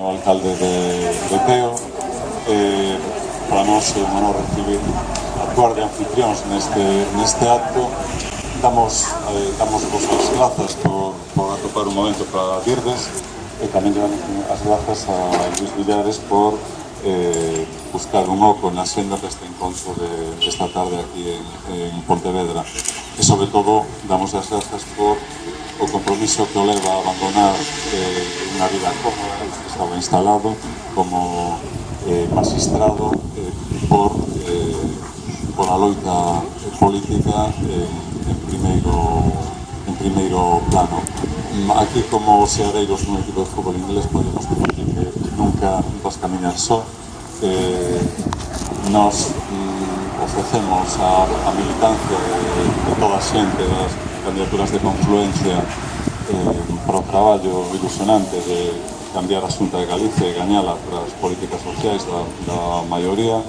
O alcalde de, de Teo, eh, para nós é un honor recibir actuar de anfitrións neste, neste acto. Damos, eh, damos vos as grazas por, por atopar un momento para virdes e tamén damos as grazas a Luis Villares por eh, buscar un oco na senda deste encontro de, desta tarde aquí en, en Pontevedra e sobre todo damos as grazas por o compromiso que o leva a abandonar eh, unha vida cómoda que estaba instalado como eh, magistrado eh, por, eh, por a loita política eh, en primeiro en primeiro plano. Aquí como seareiros nun equipo de fútbol inglés podemos decir que nunca vas caminar só. Eh, nos ofrecemos a, a militancia de, de toda a xente das candidaturas de confluencia eh, para o traballo ilusionante de cambiar a xunta de Galicia e gañala para as políticas sociais da, da maioría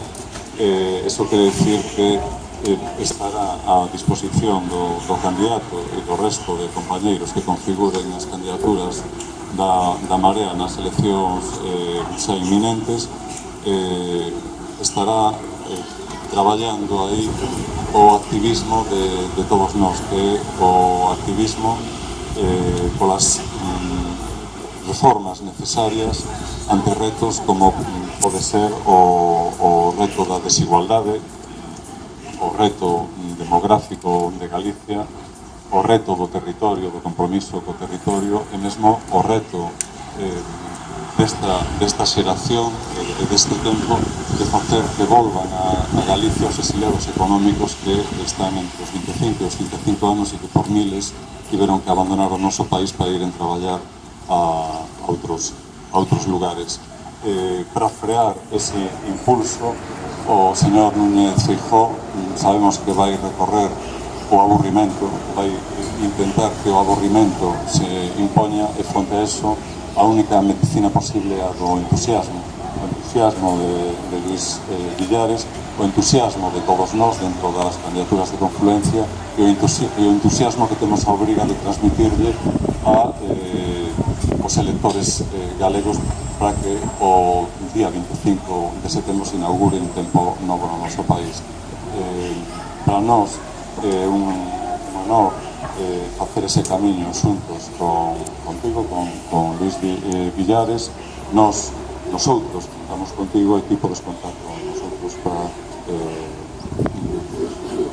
eh, eso quere decir que eh, estará a disposición do, do candidato e do resto de compañeiros que configuren as candidaturas da, da Marea nas eleccións eh, xa inminentes eh, estará eh, traballando aí o activismo de, de todos nós, que é o activismo eh, polas mm, reformas necesarias ante retos como pode ser o, o reto da desigualdade, o reto demográfico de Galicia, o reto do territorio, do compromiso co territorio e mesmo o reto eh, desta, desta xeración e deste tempo de facer devolvan a, a Galicia os exiliados económicos que están entre os 25 e os 35 anos e que por miles tiveron que abandonar o noso país para ir en traballar a, a outros, a outros lugares. Eh, para frear ese impulso, o señor Núñez Feijó mm, sabemos que vai recorrer o aburrimento, vai intentar que o aburrimento se impoña e fronte a eso a única medicina posible é a do entusiasmo o entusiasmo de, de Luis eh, Villares, o entusiasmo de todos nós dentro das candidaturas de confluencia e o, entusi e o entusiasmo que temos a obriga de transmitirle a eh, os electores eh, galegos para que o día 25 de setembro se inaugure un tempo novo no noso país. Eh, para nós é eh, un honor eh, facer ese camiño xuntos con, contigo, con, con Luis eh, Villares, nos nosotros contamos contigo e ti podes contar con nosotros para eh,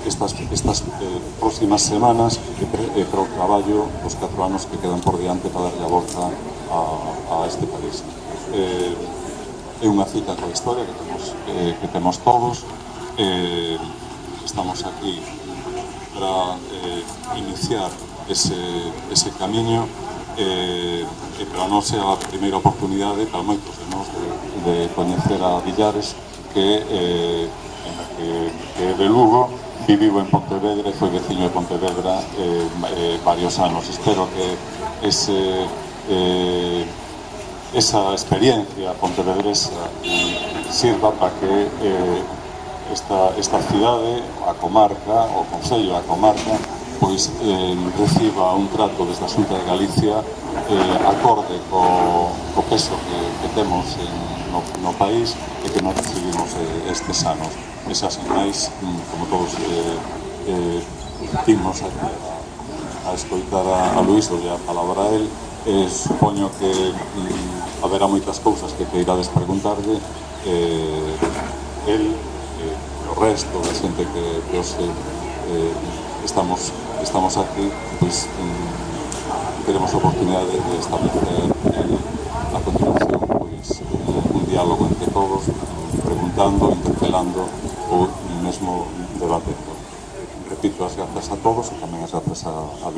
estas, estas eh, próximas semanas e eh, para o traballo os 4 anos que quedan por diante para darle a volta a, a este país. Eh, é unha cita coa historia que temos, eh, que temos todos. Eh, estamos aquí para eh, iniciar ese, ese camiño eh, eh e para nós é a primeira oportunidade para moitos de nós de, de coñecer a Villares que, eh, que, que é de Lugo que vivo en Pontevedra e foi veciño de Pontevedra eh, eh, varios anos espero que ese eh, esa experiencia pontevedresa sirva para que eh, esta, esta cidade, a comarca, o Concello, a comarca, pois eh, reciba un trato desde a Xunta de Galicia eh, acorde co, co peso que, que temos en, no, no país e que non recibimos eh, estes anos. Esas sinais, mm, como todos eh, eh, timos a, a escoitar a, a Luís, ou a palabra a él, eh, supoño que mm, haberá moitas cousas que te irades preguntarlle, eh, el, eh, o resto da xente que, que os eh, estamos estamos aquí, pues eh, tenemos la oportunidad de, establecer eh, a continuación pues, eh, un diálogo entre todos, preguntando, interpelando o el mismo debate. Repito, las gracias a todos y también las gracias a, a